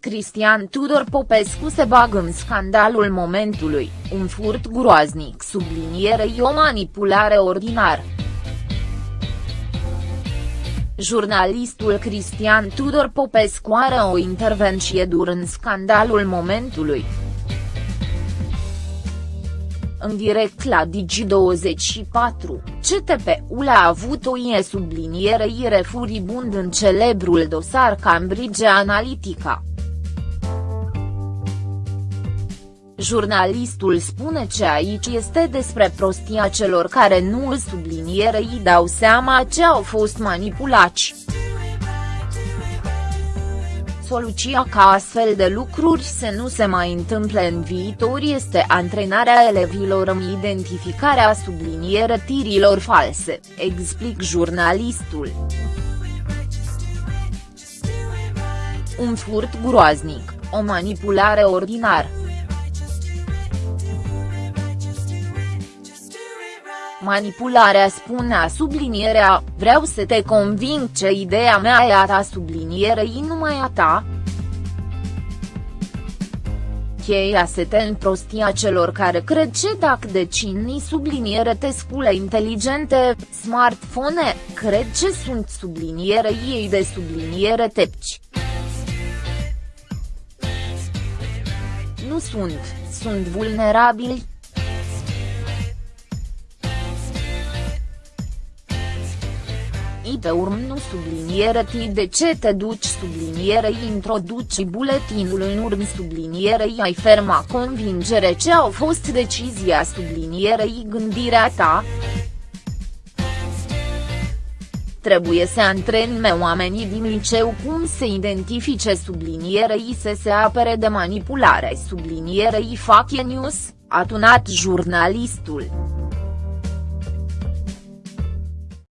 Cristian Tudor Popescu se bagă în scandalul momentului, un furt groaznic sublinierei o manipulare ordinar. Jurnalistul Cristian Tudor Popescu are o intervenție dur în scandalul momentului. În direct la Digi24, CTP-ul a avut o ie sublinierei refuribund în celebrul dosar Cambridge Analytica. Jurnalistul spune că aici este despre prostia celor care nu îl sublinierei dau seama ce au fost manipulați. Soluția ca astfel de lucruri să nu se mai întâmple în viitor este antrenarea elevilor în identificarea subliniere tirilor false, explic jurnalistul. Un furt groaznic, o manipulare ordinară. Manipularea spunea sublinierea, vreau să te conving ce ideea mea e a ta sublinierei numai a ta. Cheia se te în prostia celor care cred ce dacă decini subliniere te scule inteligente, smartphone, cred ce sunt subliniere ei de subliniere tepci. Nu sunt, sunt vulnerabili, i pe urm nu subliniere ti de ce te duci subliniere? Introduci buletinul în urm sublinierei ai ferma convingere. Ce au fost decizia sublinierei? Gândirea ta? Trebuie să antrenme oamenii din liceu cum să identifice sublinierei să se apere de manipulare. Sublinierei fake news, a tunat jurnalistul.